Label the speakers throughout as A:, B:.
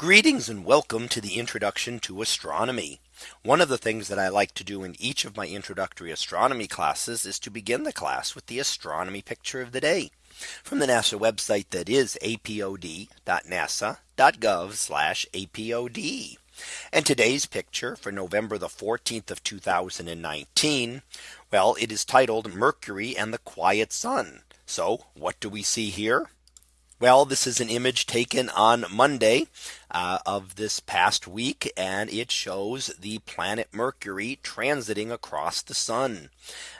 A: Greetings and welcome to the introduction to astronomy. One of the things that I like to do in each of my introductory astronomy classes is to begin the class with the astronomy picture of the day from the NASA website that is apod.nasa.gov apod. And today's picture for November the 14th of 2019. Well, it is titled Mercury and the quiet sun. So what do we see here? Well, this is an image taken on Monday uh, of this past week, and it shows the planet Mercury transiting across the sun.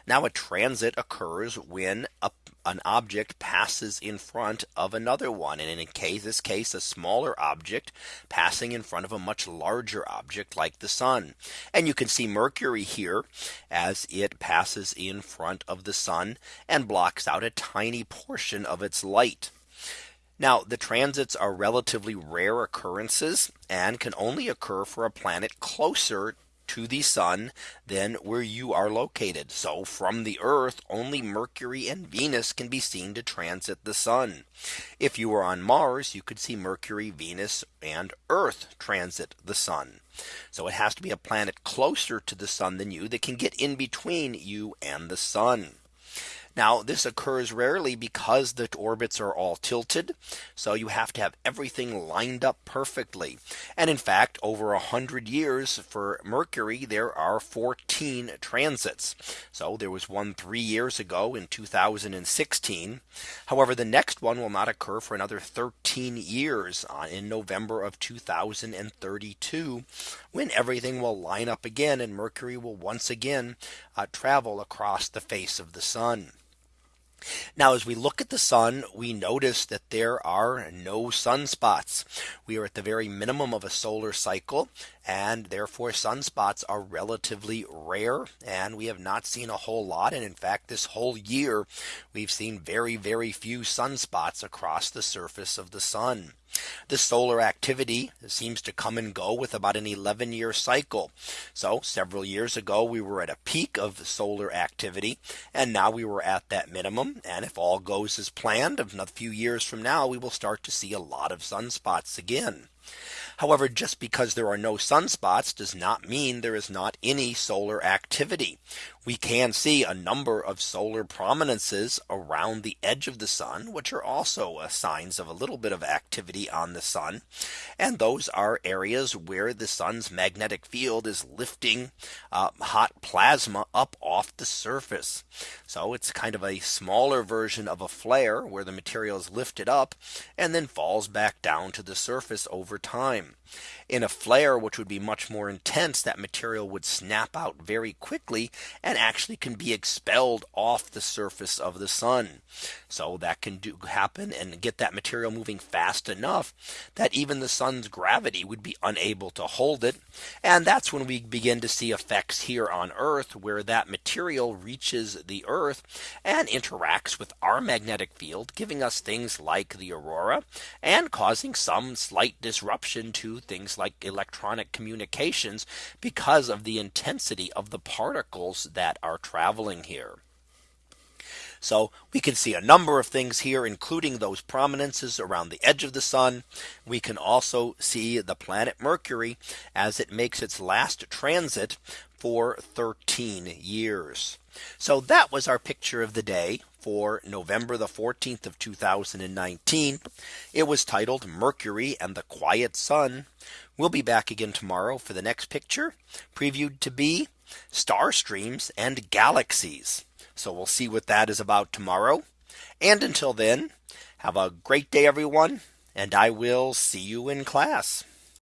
A: Now, a transit occurs when a, an object passes in front of another one, and in case, this case, a smaller object passing in front of a much larger object like the sun. And you can see Mercury here as it passes in front of the sun and blocks out a tiny portion of its light. Now the transits are relatively rare occurrences and can only occur for a planet closer to the sun than where you are located. So from the Earth, only Mercury and Venus can be seen to transit the sun. If you were on Mars, you could see Mercury, Venus, and Earth transit the sun. So it has to be a planet closer to the sun than you that can get in between you and the sun. Now this occurs rarely because the orbits are all tilted. So you have to have everything lined up perfectly. And in fact, over a hundred years for Mercury, there are 14 transits. So there was one three years ago in 2016. However, the next one will not occur for another 13 years uh, in November of 2032, when everything will line up again and Mercury will once again uh, travel across the face of the sun. Now, as we look at the sun, we notice that there are no sunspots. We are at the very minimum of a solar cycle, and therefore sunspots are relatively rare. And we have not seen a whole lot. And in fact, this whole year, we've seen very, very few sunspots across the surface of the sun. The solar activity seems to come and go with about an 11 year cycle. So several years ago, we were at a peak of solar activity, and now we were at that minimum. And if all goes as planned a few years from now, we will start to see a lot of sunspots again. However, just because there are no sunspots does not mean there is not any solar activity we can see a number of solar prominences around the edge of the sun, which are also uh, signs of a little bit of activity on the sun. And those are areas where the sun's magnetic field is lifting uh, hot plasma up off the surface. So it's kind of a smaller version of a flare where the material is lifted up and then falls back down to the surface over time. In a flare, which would be much more intense, that material would snap out very quickly and actually can be expelled off the surface of the sun. So that can do happen and get that material moving fast enough that even the sun's gravity would be unable to hold it. And that's when we begin to see effects here on Earth where that material reaches the Earth and interacts with our magnetic field, giving us things like the aurora and causing some slight disruption to things like electronic communications because of the intensity of the particles that that are traveling here. So we can see a number of things here, including those prominences around the edge of the sun. We can also see the planet Mercury as it makes its last transit for 13 years. So that was our picture of the day for November the 14th of 2019. It was titled Mercury and the Quiet Sun. We'll be back again tomorrow for the next picture previewed to be star streams and galaxies. So we'll see what that is about tomorrow. And until then, have a great day, everyone, and I will see you in class.